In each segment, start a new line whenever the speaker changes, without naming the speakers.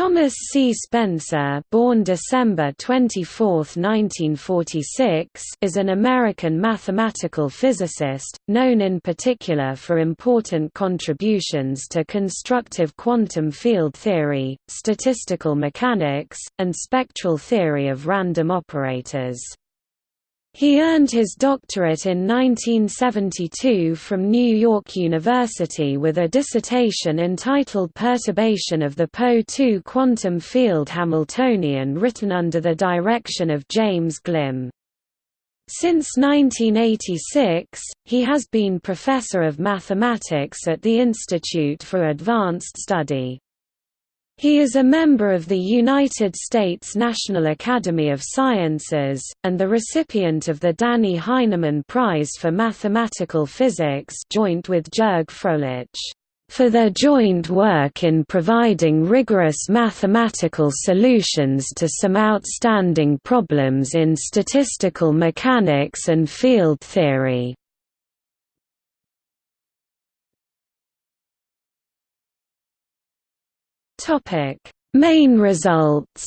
Thomas C. Spencer born December 24, 1946, is an American mathematical physicist, known in particular for important contributions to constructive quantum field theory, statistical mechanics, and spectral theory of random operators. He earned his doctorate in 1972 from New York University with a dissertation entitled Perturbation of the Po-2 quantum field Hamiltonian written under the direction of James Glimm. Since 1986, he has been professor of mathematics at the Institute for Advanced Study. He is a member of the United States National Academy of Sciences, and the recipient of the Dannie Heineman Prize for Mathematical Physics joint with Jürg Fröhlich, for their joint work in providing rigorous mathematical solutions to some outstanding problems in statistical mechanics and field theory. Topic: Main results.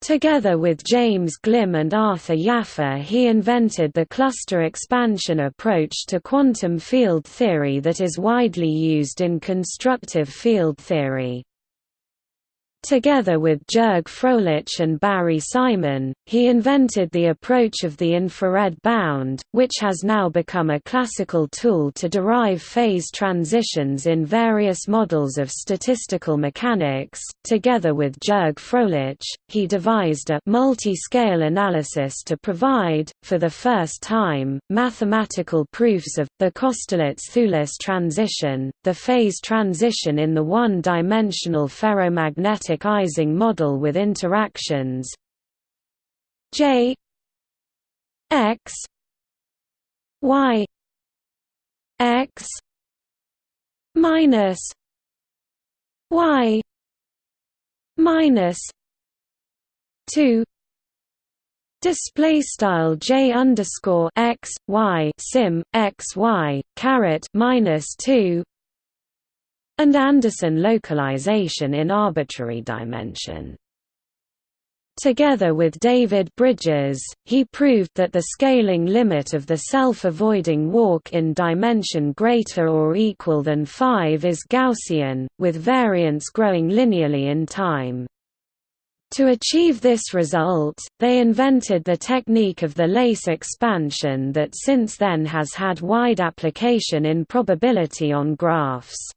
Together with James Glimm and Arthur Jaffe he invented the cluster expansion approach to quantum field theory that is widely used in constructive field theory. Together with Jürg Fröhlich and Barry Simon, he invented the approach of the infrared bound, which has now become a classical tool to derive phase transitions in various models of statistical mechanics. Together with Jürg Fröhlich, he devised a multi-scale analysis to provide, for the first time, mathematical proofs of the Kosterlitz-Thouless transition, the phase transition in the one-dimensional ferromagnetic Ising model with interactions. J X Y X minus Y minus two Display style j underscore x y sim x y caret minus two and Anderson localization in arbitrary dimension. Together with David Brydges, he proved that the scaling limit of the self-avoiding walk in dimension greater or equal than 5 is Gaussian, with variance growing linearly in time. To achieve this result, they invented the technique of the lace expansion that since then has had wide application in probability on graphs.